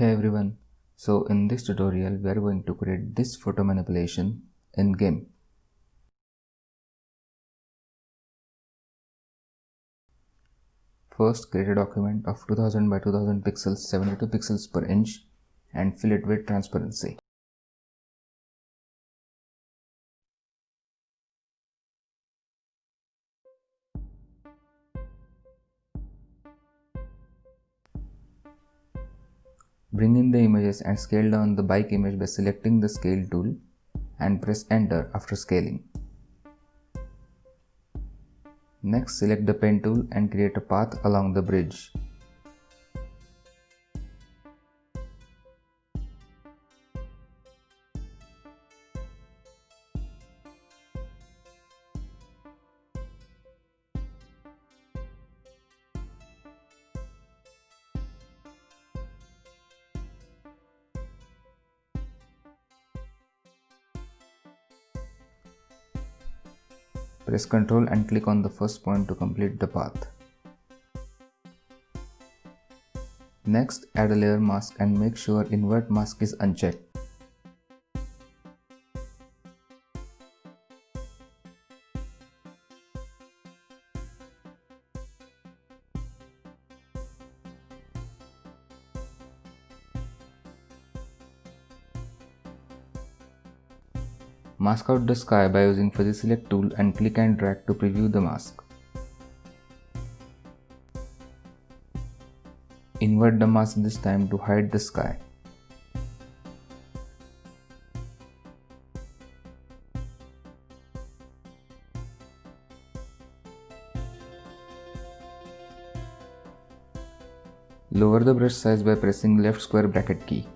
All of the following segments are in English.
Hey everyone, so in this tutorial we are going to create this photo manipulation in GIMP. First create a document of 2000 by 2000 pixels 72 pixels per inch and fill it with transparency. Bring in the images and scale down the bike image by selecting the scale tool and press enter after scaling. Next select the pen tool and create a path along the bridge. Press Ctrl and click on the first point to complete the path. Next, add a layer mask and make sure invert mask is unchecked. Mask out the sky by using fuzzy select tool and click and drag to preview the mask. Invert the mask this time to hide the sky. Lower the brush size by pressing left square bracket key.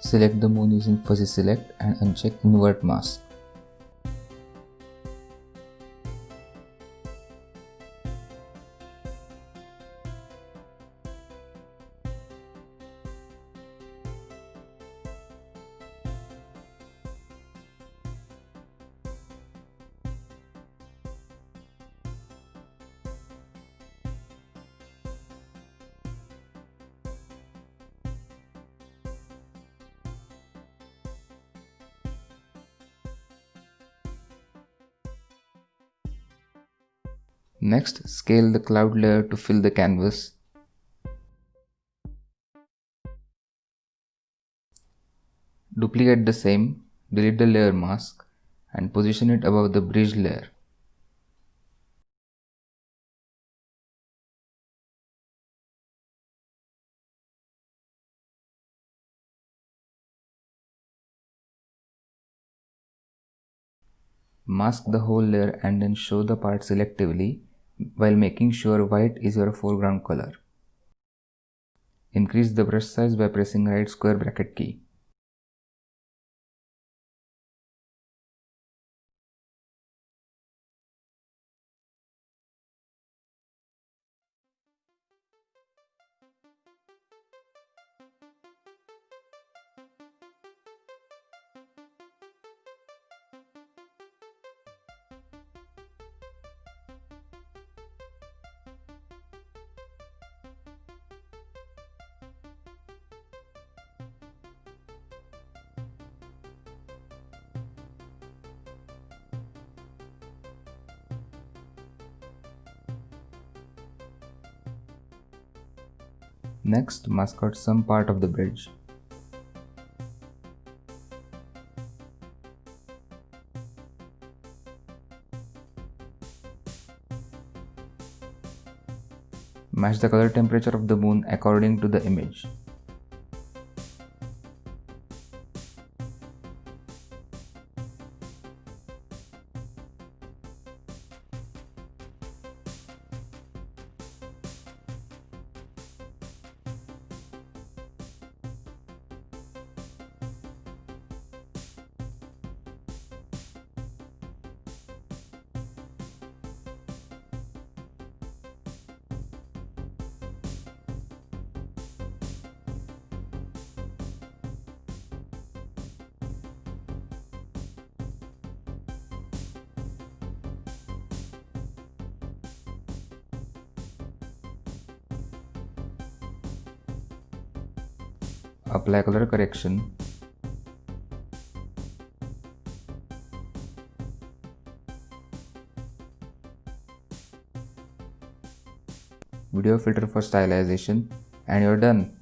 Select the moon using fuzzy select and uncheck invert mask. Next, scale the cloud layer to fill the canvas. Duplicate the same, delete the layer mask and position it above the bridge layer. Mask the whole layer and then show the part selectively while making sure white is your foreground color. Increase the brush size by pressing right square bracket key. Next, mask out some part of the bridge. Match the color temperature of the moon according to the image. Apply color correction. Video filter for stylization. And you're done